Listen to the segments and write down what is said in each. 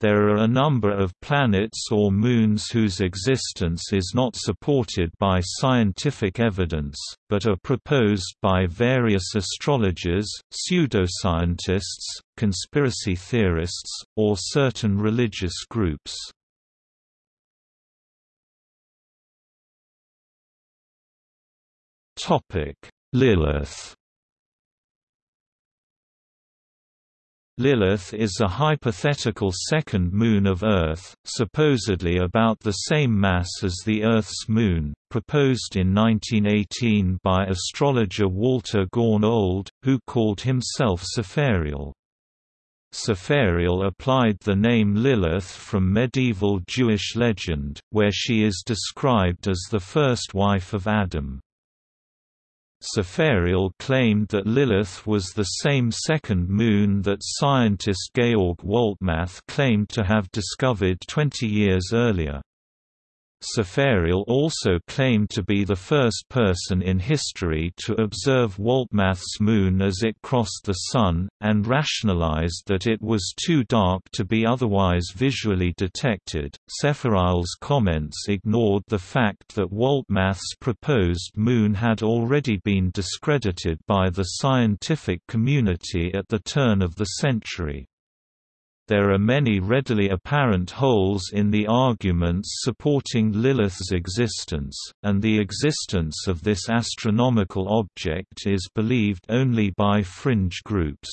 There are a number of planets or moons whose existence is not supported by scientific evidence, but are proposed by various astrologers, pseudoscientists, conspiracy theorists, or certain religious groups. Lilith Lilith is a hypothetical second moon of Earth, supposedly about the same mass as the Earth's moon, proposed in 1918 by astrologer Walter Gorn Old, who called himself Sepharial. Sepharial applied the name Lilith from medieval Jewish legend, where she is described as the first wife of Adam. Sepharial claimed that Lilith was the same second moon that scientist Georg Waltemath claimed to have discovered 20 years earlier. Sepharial also claimed to be the first person in history to observe Waltemath's moon as it crossed the Sun, and rationalized that it was too dark to be otherwise visually detected. Sepharial's comments ignored the fact that Waltemath's proposed moon had already been discredited by the scientific community at the turn of the century. There are many readily apparent holes in the arguments supporting Lilith's existence, and the existence of this astronomical object is believed only by fringe groups.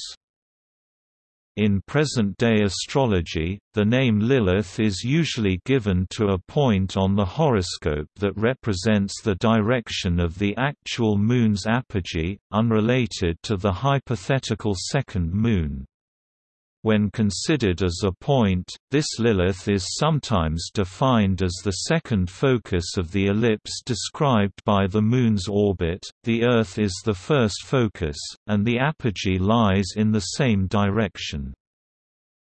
In present-day astrology, the name Lilith is usually given to a point on the horoscope that represents the direction of the actual moon's apogee, unrelated to the hypothetical second moon. When considered as a point, this Lilith is sometimes defined as the second focus of the ellipse described by the Moon's orbit, the Earth is the first focus, and the apogee lies in the same direction.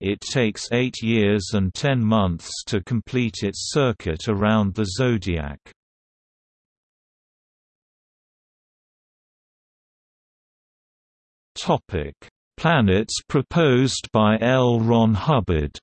It takes eight years and ten months to complete its circuit around the zodiac. Topic planets proposed by L. Ron Hubbard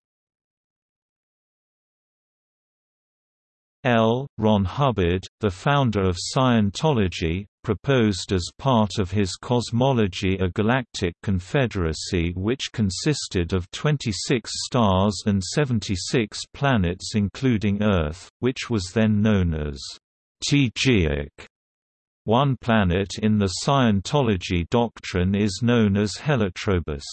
L. Ron Hubbard, the founder of Scientology, proposed as part of his cosmology a galactic confederacy which consisted of 26 stars and 76 planets including Earth, which was then known as Teegeeack. One planet in the Scientology doctrine is known as Helatrobus.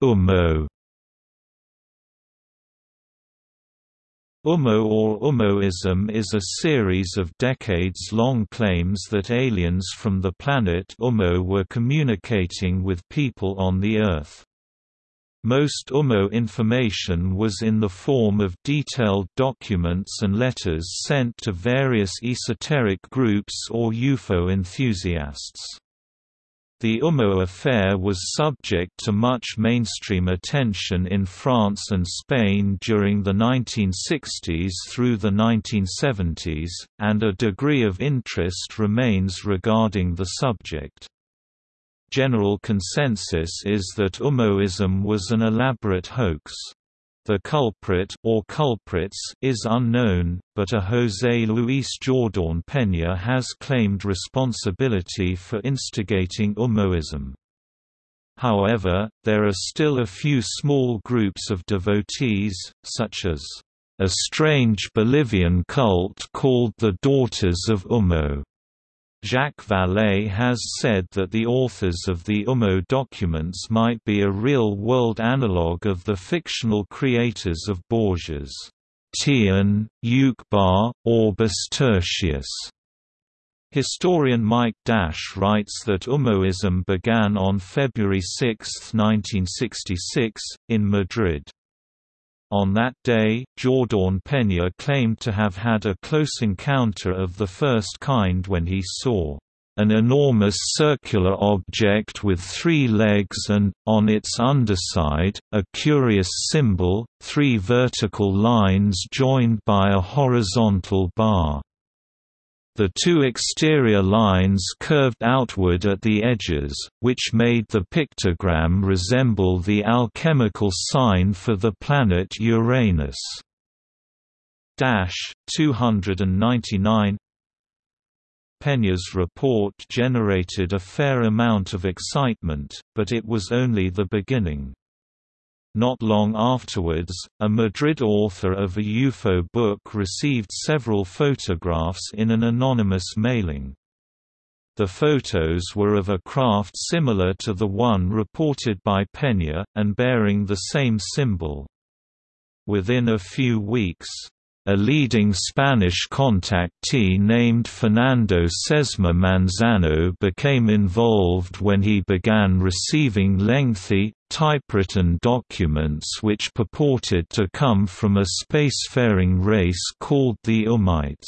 Ummo Ummo or Ummoism is a series of decades-long claims that aliens from the planet Ummo were communicating with people on the Earth. Most UMMO information was in the form of detailed documents and letters sent to various esoteric groups or UFO enthusiasts. The UMMO affair was subject to much mainstream attention in France and Spain during the 1960s through the 1970s, and a degree of interest remains regarding the subject. General consensus is that Ummoism was an elaborate hoax. The culprit or culprits is unknown, but a José Luis Jordán Peña has claimed responsibility for instigating Ummoism. However, there are still a few small groups of devotees, such as a strange Bolivian cult called the Daughters of Ummo, Jacques Vallée has said that the authors of the UMMO documents might be a real-world analogue of the fictional creators of Borges's Tlön, Uqbar, Orbis Tertius. Historian Mike Dash writes that Ummoism began on February 6, 1966, in Madrid. On that day, Jordán Peña claimed to have had a close encounter of the first kind when he saw an enormous circular object with three legs and, on its underside, a curious symbol, three vertical lines joined by a horizontal bar. The two exterior lines curved outward at the edges, which made the pictogram resemble the alchemical sign for the planet Uranus. Dash 299 Peña's report generated a fair amount of excitement, but it was only the beginning. Not long afterwards, a Madrid author of a UFO book received several photographs in an anonymous mailing. The photos were of a craft similar to the one reported by Peña, and bearing the same symbol. Within a few weeks, a leading Spanish contactee named Fernando Sesma Manzano became involved when he began receiving lengthy, typewritten documents which purported to come from a spacefaring race called the Ummites.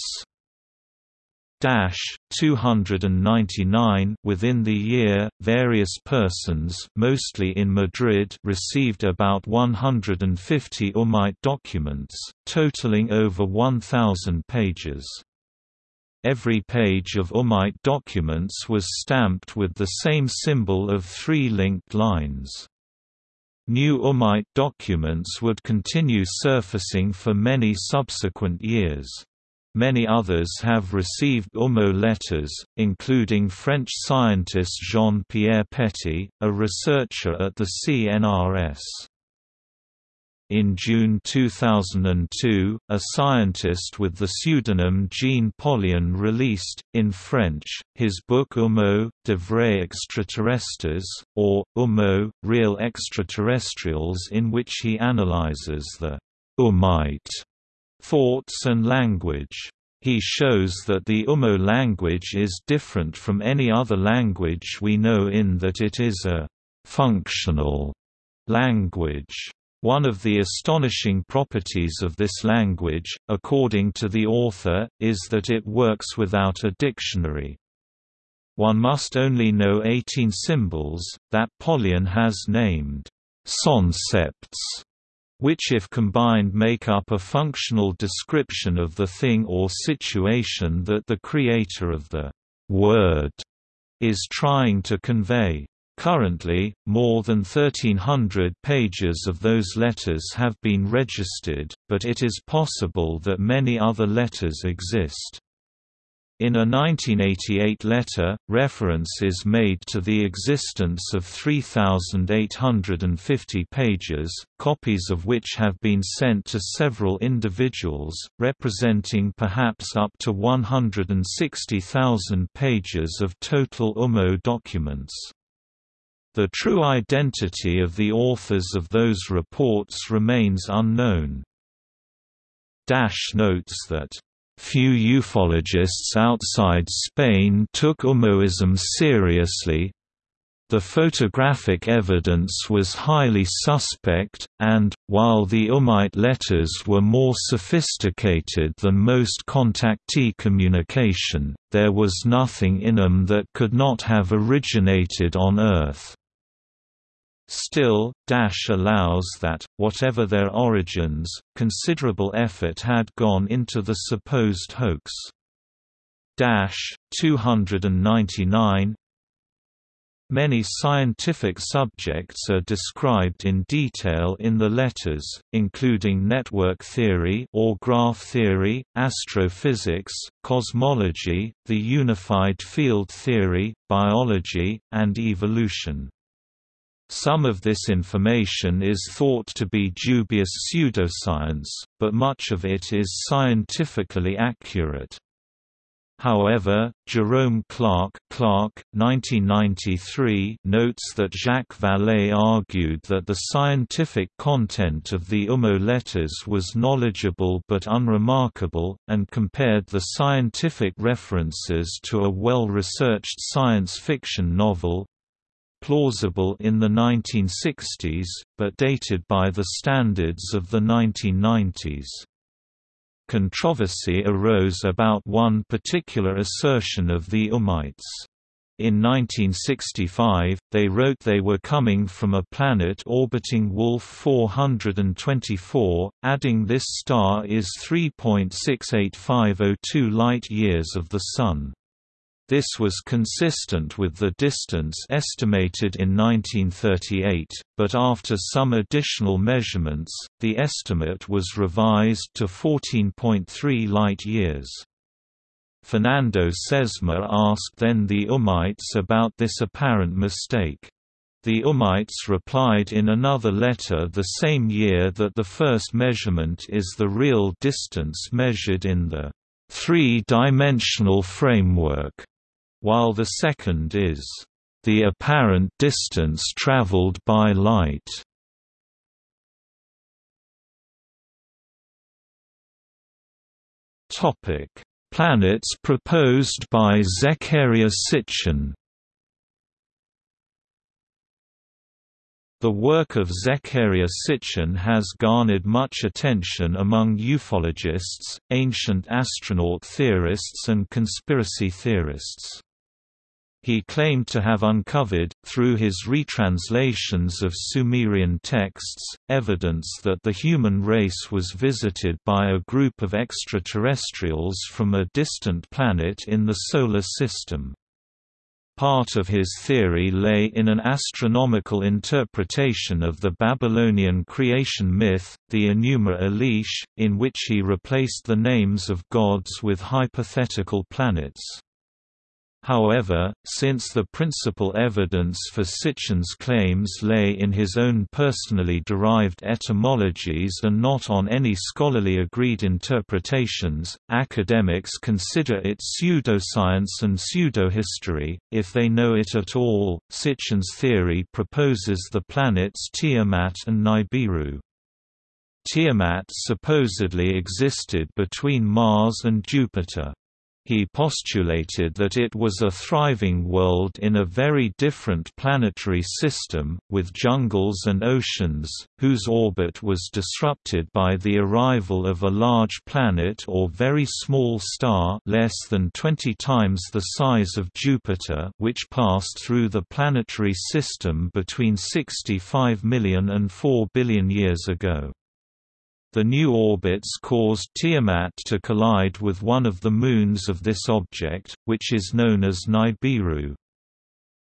299 Within the year, various persons mostly in Madrid received about 150 Ummite documents, totaling over 1,000 pages. Every page of Ummite documents was stamped with the same symbol of three linked lines. New Ummite documents would continue surfacing for many subsequent years. Many others have received UMMO letters, including French scientist Jean-Pierre Petit, a researcher at the CNRS. In June 2002, a scientist with the pseudonym Jean Pollion released, in French, his book Ummo, de vrais extraterrestres, or, Ummo, real extraterrestrials in which he analyzes the Ummite thoughts and language. He shows that the Ummo language is different from any other language we know in that it is a functional language. One of the astonishing properties of this language, according to the author, is that it works without a dictionary. One must only know 18 symbols, that Pollion has named soncepts which if combined make up a functional description of the thing or situation that the creator of the word is trying to convey. Currently, more than 1,300 pages of those letters have been registered, but it is possible that many other letters exist. In a 1988 letter, reference is made to the existence of 3,850 pages, copies of which have been sent to several individuals, representing perhaps up to 160,000 pages of total UMMO documents. The true identity of the authors of those reports remains unknown. Dash notes that Few ufologists outside Spain took Ummoism seriously. The photographic evidence was highly suspect, and, while the Ummite letters were more sophisticated than most contactee communication, there was nothing in them that could not have originated on Earth. Still, Dash allows that, whatever their origins, considerable effort had gone into the supposed hoax. Dash 299 Many scientific subjects are described in detail in the letters, including network theory or graph theory, astrophysics, cosmology, the unified field theory, biology, and evolution. Some of this information is thought to be dubious pseudoscience, but much of it is scientifically accurate. However, Jerome Clark, Clark 1993 notes that Jacques Vallée argued that the scientific content of the Ummo letters was knowledgeable but unremarkable, and compared the scientific references to a well-researched science fiction novel, plausible in the 1960s, but dated by the standards of the 1990s. Controversy arose about one particular assertion of the Ummites. In 1965, they wrote they were coming from a planet orbiting Wolf 424, adding this star is 3.68502 light-years of the Sun. This was consistent with the distance estimated in 1938, but after some additional measurements, the estimate was revised to 14.3 light-years. Fernando Sesma asked then the Ummites about this apparent mistake. The Ummites replied in another letter the same year that the first measurement is the real distance measured in the three-dimensional framework, while the second is the apparent distance traveled by light. Topic Planets proposed by Zecharia Sitchin The work of Zecharia Sitchin has garnered much attention among ufologists, ancient astronaut theorists and conspiracy theorists. He claimed to have uncovered, through his retranslations of Sumerian texts, evidence that the human race was visited by a group of extraterrestrials from a distant planet in the Solar System. Part of his theory lay in an astronomical interpretation of the Babylonian creation myth, the Enuma Elish, in which he replaced the names of gods with hypothetical planets. However, since the principal evidence for Sitchin's claims lay in his own personally derived etymologies and not on any scholarly agreed interpretations, academics consider it pseudoscience and pseudohistory, if they know it at all. Sitchin's theory proposes the planets Tiamat and Nibiru. Tiamat supposedly existed between Mars and Jupiter. He postulated that it was a thriving world in a very different planetary system, with jungles and oceans, whose orbit was disrupted by the arrival of a large planet or very small star less than 20 times the size of Jupiter which passed through the planetary system between 65 million and 4 billion years ago. The new orbits caused Tiamat to collide with one of the moons of this object, which is known as Nibiru.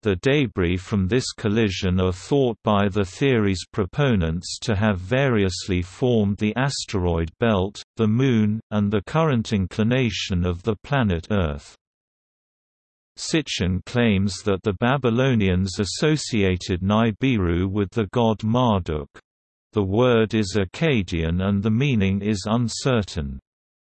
The debris from this collision are thought by the theory's proponents to have variously formed the asteroid belt, the Moon, and the current inclination of the planet Earth. Sitchin claims that the Babylonians associated Nibiru with the god Marduk. The word is Akkadian and the meaning is uncertain.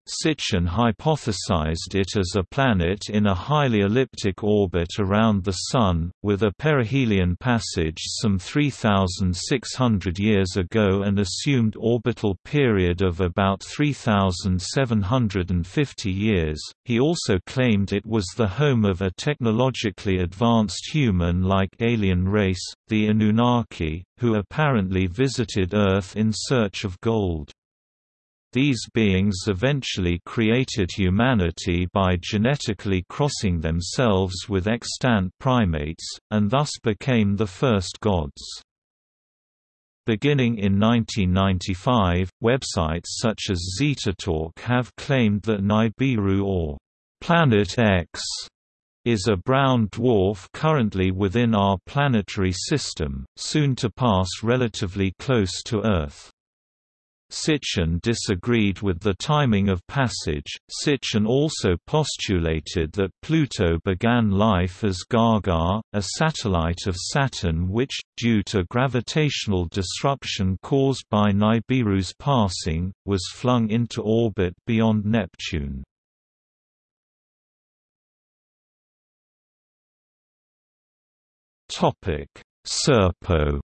Sitchin hypothesized it as a planet in a highly elliptic orbit around the Sun, with a perihelion passage some 3,600 years ago and assumed orbital period of about 3,750 years. He also claimed it was the home of a technologically advanced human-like alien race, the Anunnaki, who apparently visited Earth in search of gold. These beings eventually created humanity by genetically crossing themselves with extant primates, and thus became the first gods. Beginning in 1995, websites such as ZetaTalk have claimed that Nibiru or Planet X is a brown dwarf currently within our planetary system, soon to pass relatively close to Earth. Sitchin disagreed with the timing of passage. Sitchin also postulated that Pluto began life as Gaga, a satellite of Saturn which, due to gravitational disruption caused by Nibiru's passing, was flung into orbit beyond Neptune. Serpo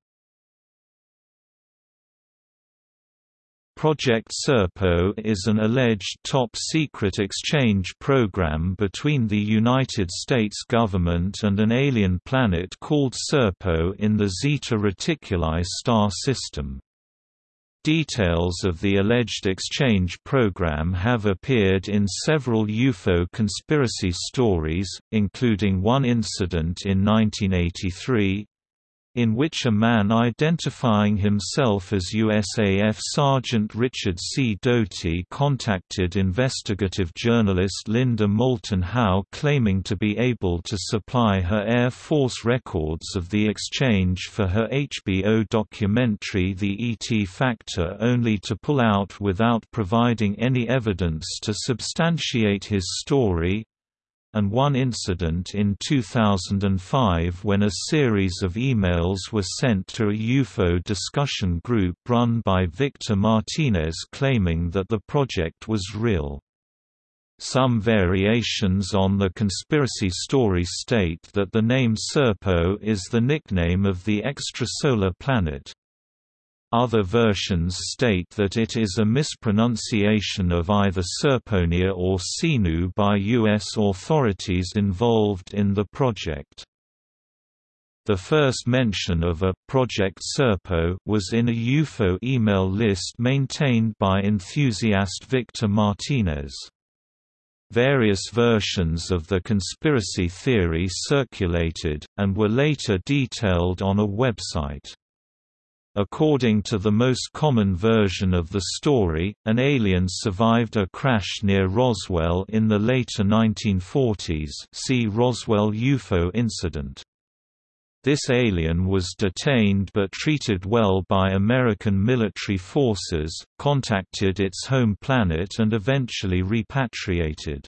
Project Serpo is an alleged top-secret exchange program between the United States government and an alien planet called Serpo in the Zeta Reticuli star system. Details of the alleged exchange program have appeared in several UFO conspiracy stories, including one incident in 1983, in which a man identifying himself as USAF Sergeant Richard C. Doty contacted investigative journalist Linda Moulton Howe claiming to be able to supply her Air Force records of the exchange for her HBO documentary The ET Factor only to pull out without providing any evidence to substantiate his story, and one incident in 2005 when a series of emails were sent to a UFO discussion group run by Victor Martinez claiming that the project was real. Some variations on the conspiracy story state that the name Serpo is the nickname of the extrasolar planet. Other versions state that it is a mispronunciation of either Serponia or Sinu by U.S. authorities involved in the project. The first mention of a Project Serpo was in a UFO email list maintained by enthusiast Victor Martinez. Various versions of the conspiracy theory circulated, and were later detailed on a website. According to the most common version of the story, an alien survived a crash near Roswell in the later 1940s see Roswell UFO incident. This alien was detained but treated well by American military forces, contacted its home planet and eventually repatriated.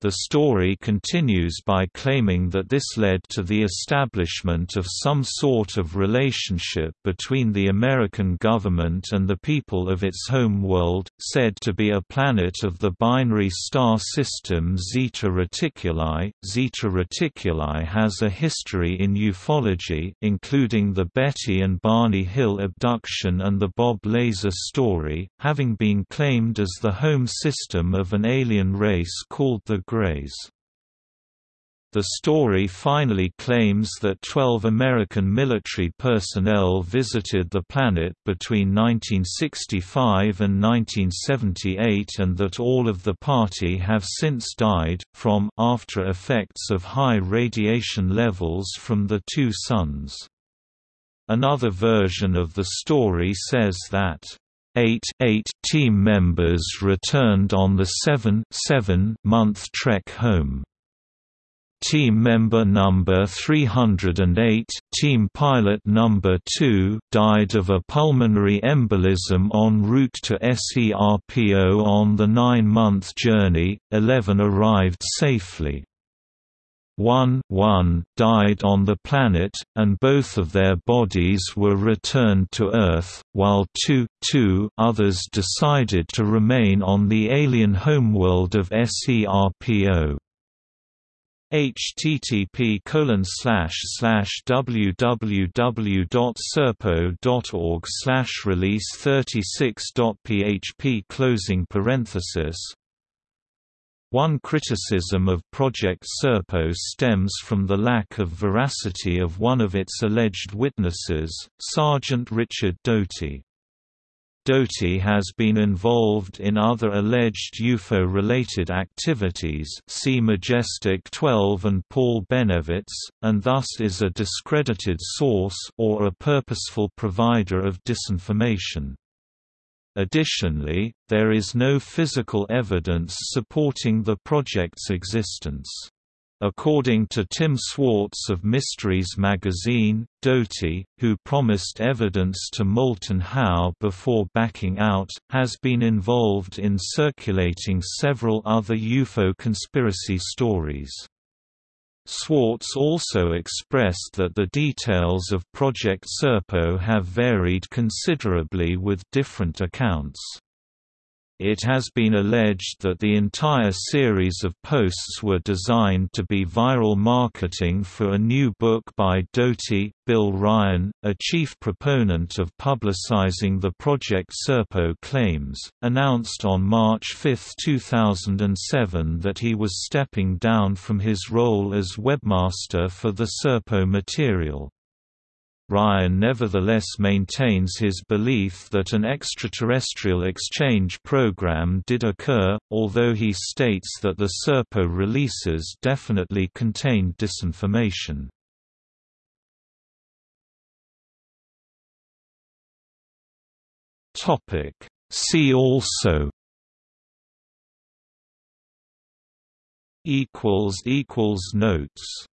The story continues by claiming that this led to the establishment of some sort of relationship between the American government and the people of its home world, said to be a planet of the binary star system Zeta Reticuli. Zeta Reticuli has a history in ufology, including the Betty and Barney Hill abduction and the Bob Lazar story, having been claimed as the home system of an alien race called the Greys. The story finally claims that 12 American military personnel visited the planet between 1965 and 1978 and that all of the party have since died, from after effects of high radiation levels from the two suns. Another version of the story says that Eight, eight team members returned on the seven, seven month trek home. Team member number 308, team pilot number 2, died of a pulmonary embolism en route to SERPO on the nine-month journey, 11 arrived safely. 1 1 died on the planet, and both of their bodies were returned to Earth, while 2 2 others decided to remain on the alien homeworld of SERPO http www.serpo.org release 36.php closing parenthesis one criticism of Project Serpo stems from the lack of veracity of one of its alleged witnesses, Sergeant Richard Doty. Doty has been involved in other alleged UFO-related activities see Majestic 12 and Paul Bennewitz, and thus is a discredited source or a purposeful provider of disinformation. Additionally, there is no physical evidence supporting the project's existence. According to Tim Swartz of Mysteries magazine, Doty, who promised evidence to Moulton Howe before backing out, has been involved in circulating several other UFO conspiracy stories. Swartz also expressed that the details of Project Serpo have varied considerably with different accounts. It has been alleged that the entire series of posts were designed to be viral marketing for a new book by Doty. Bill Ryan, a chief proponent of publicizing the Project Serpo claims, announced on March 5, 2007 that he was stepping down from his role as webmaster for the Serpo material. Ryan nevertheless maintains his belief that an extraterrestrial exchange program did occur, although he states that the Serpo releases definitely contained disinformation. See also Notes